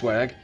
swag.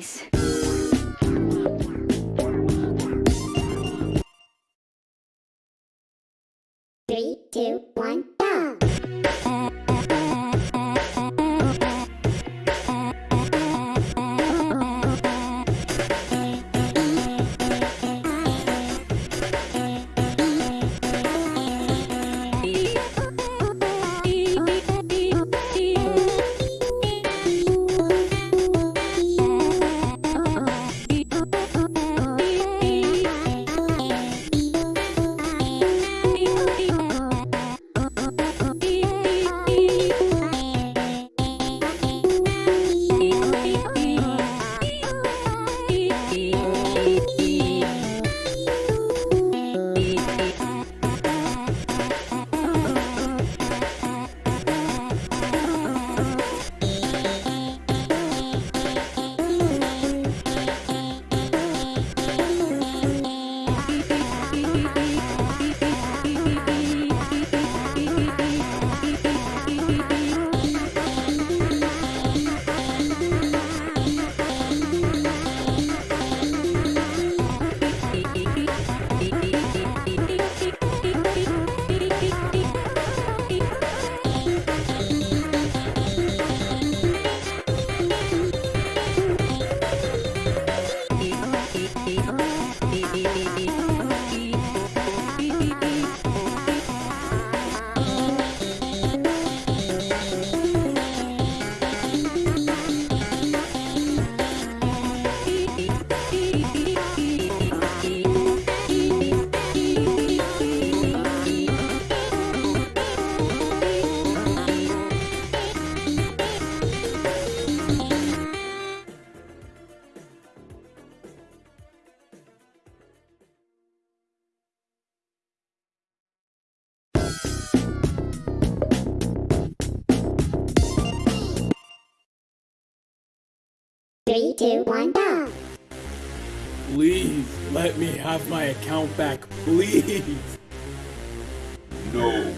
face. two, one, go! Please, let me have my account back, please! No.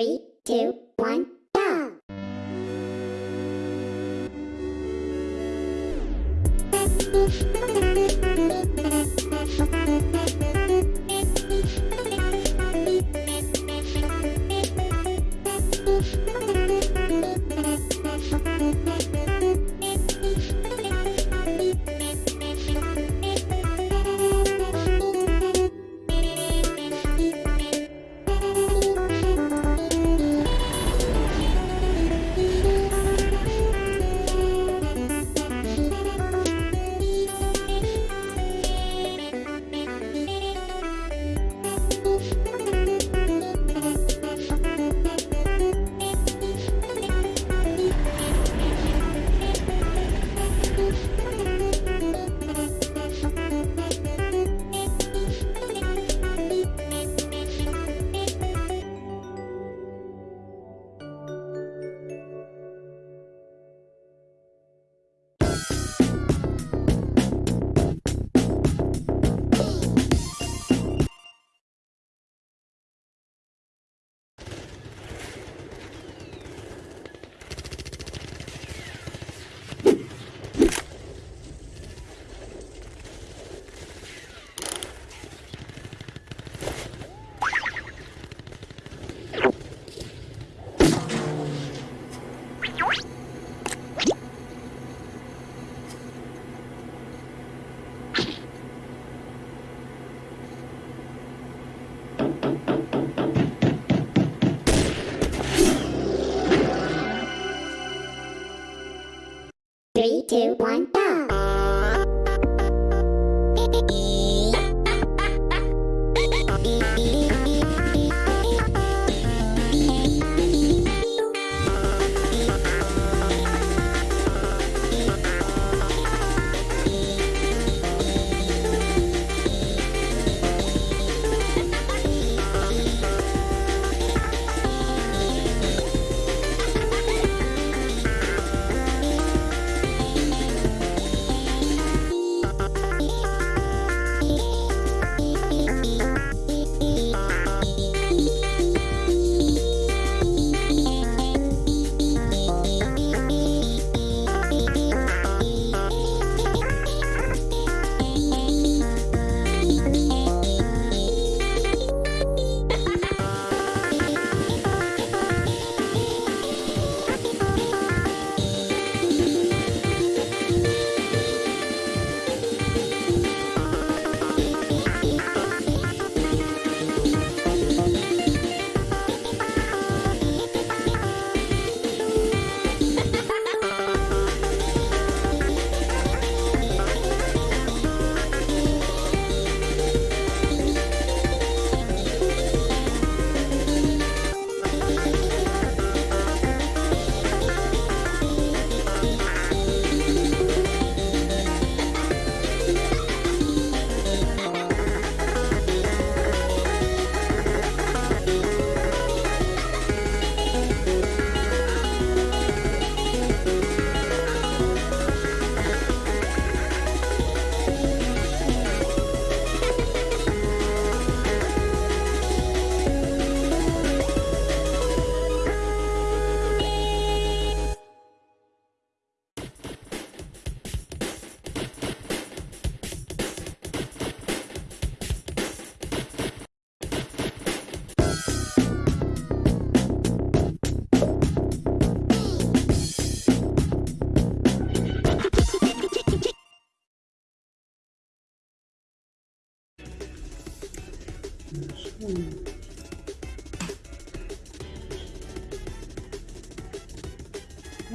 Three, two, one, Three, two, one,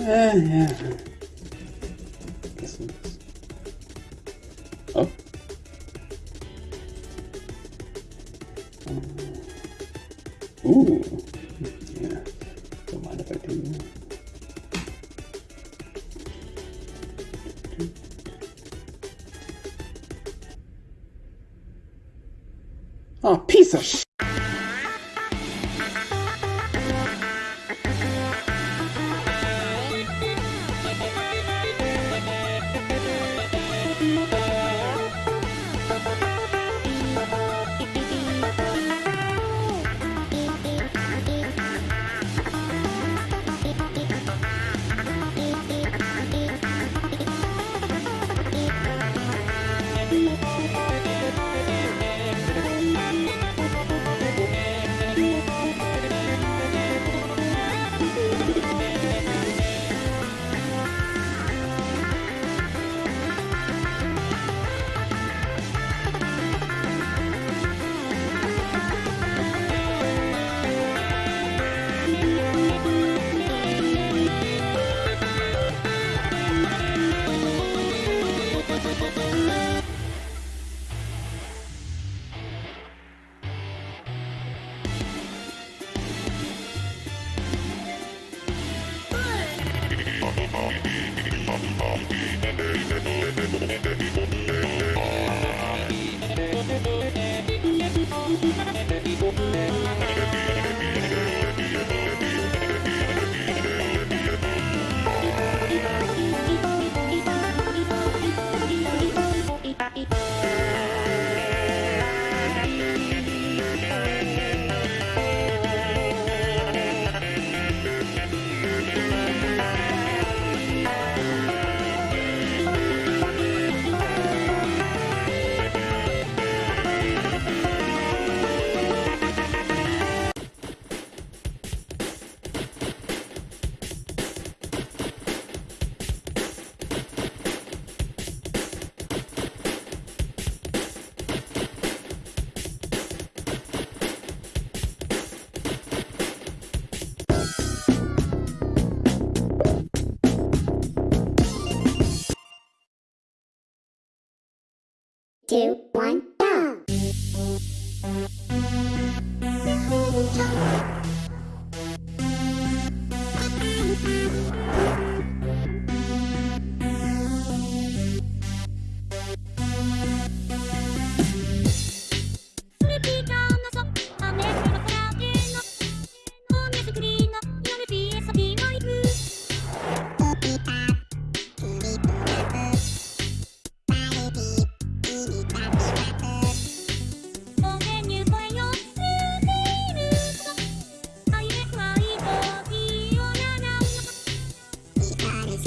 Uh, yeah. Oh. Ooh. Yeah. Don't if I do. Oh, piece of sh-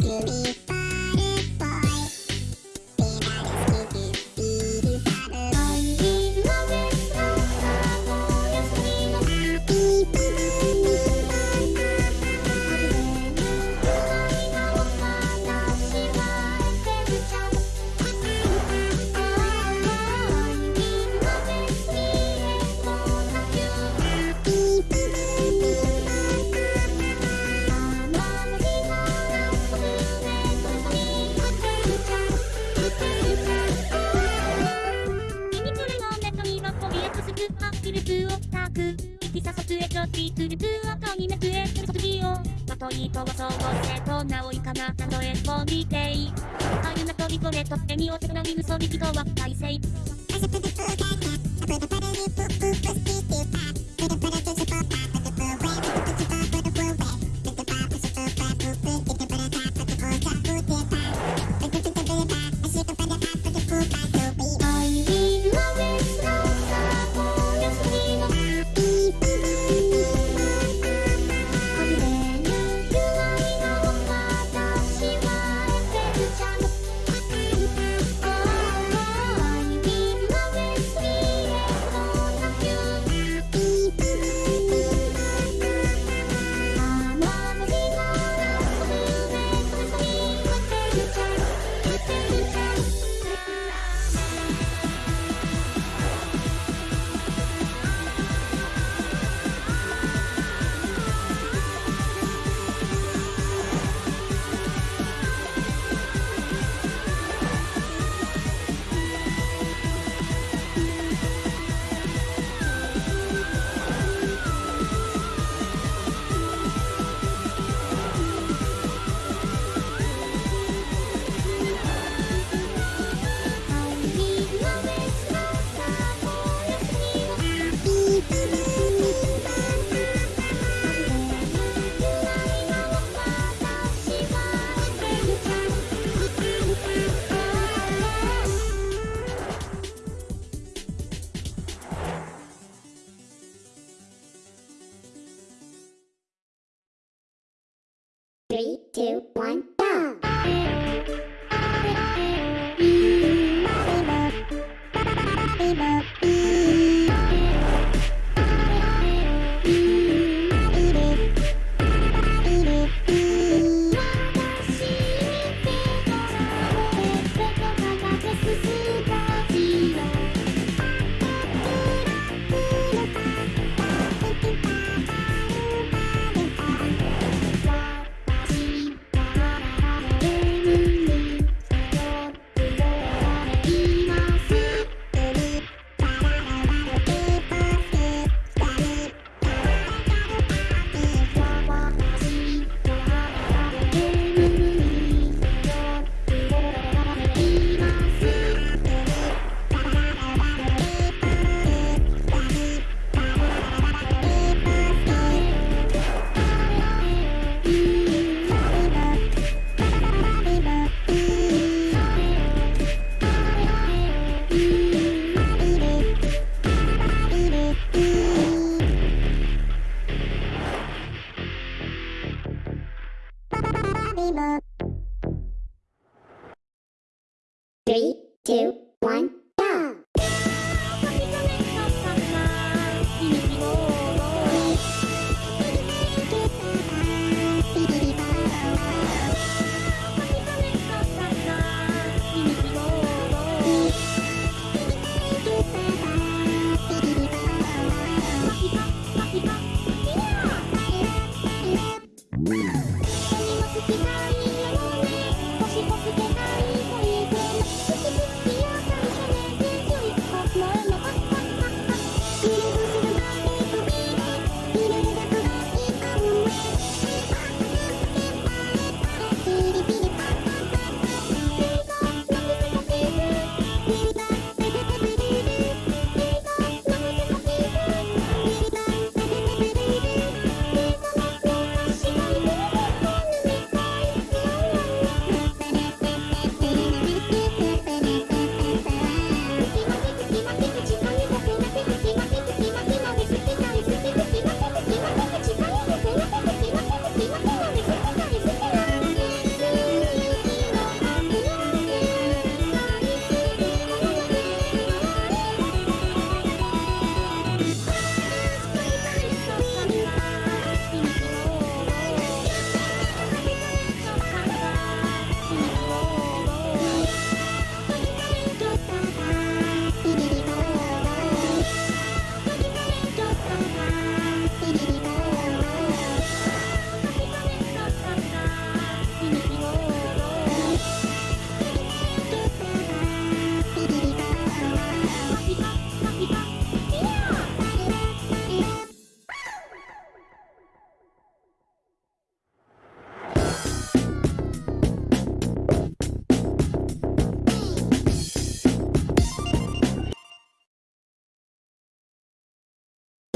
Thank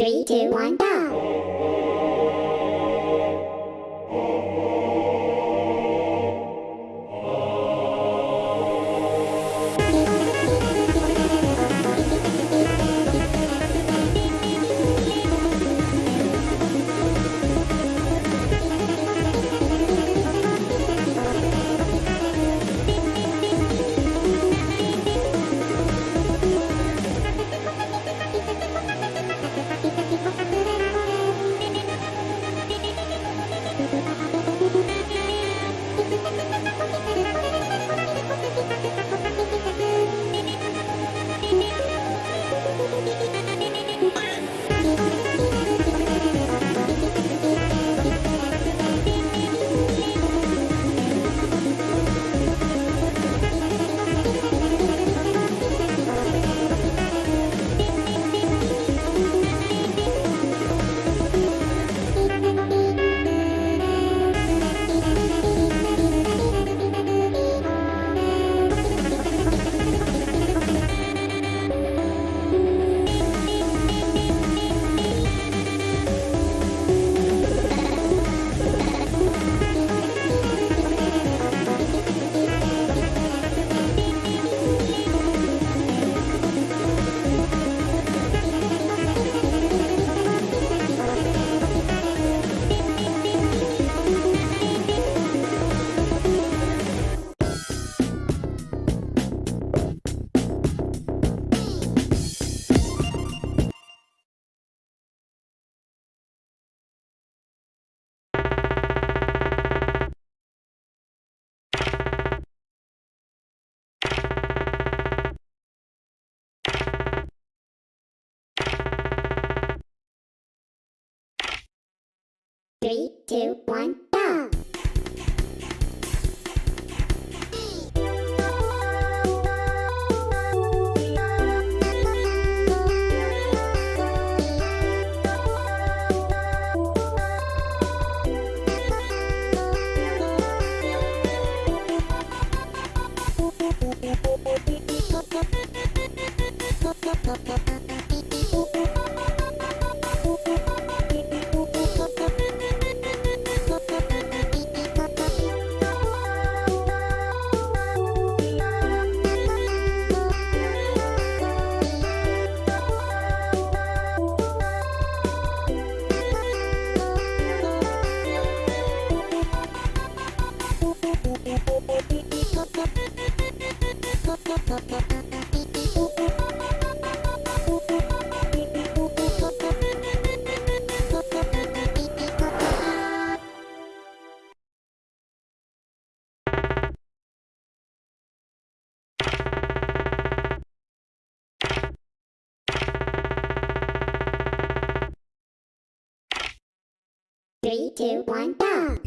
Three, two, one, go! Three, two, one, go! Three, two, one, go!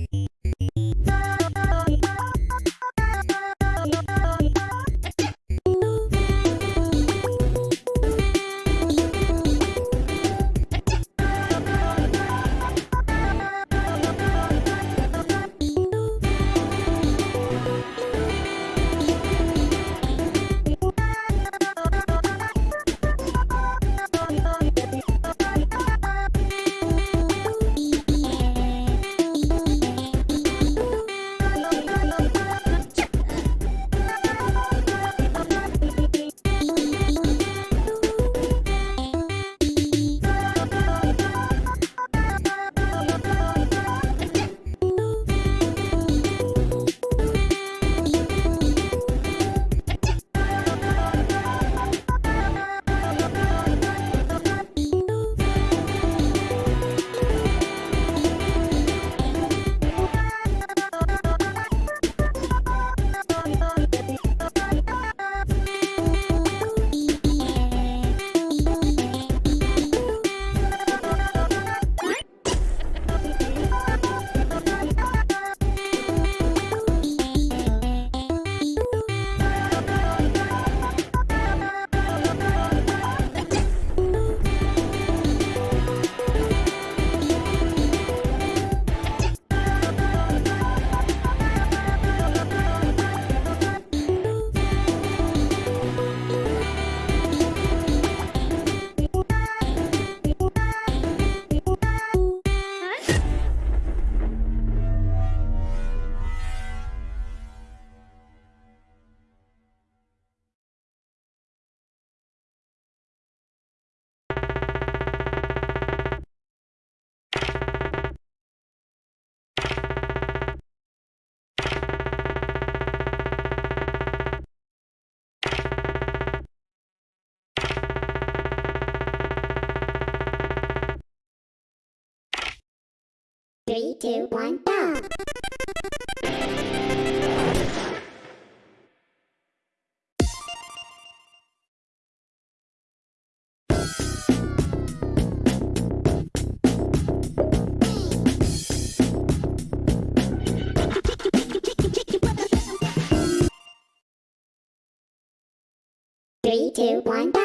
Three, two, one, go! Three, two, one, go!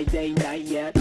on a night yet.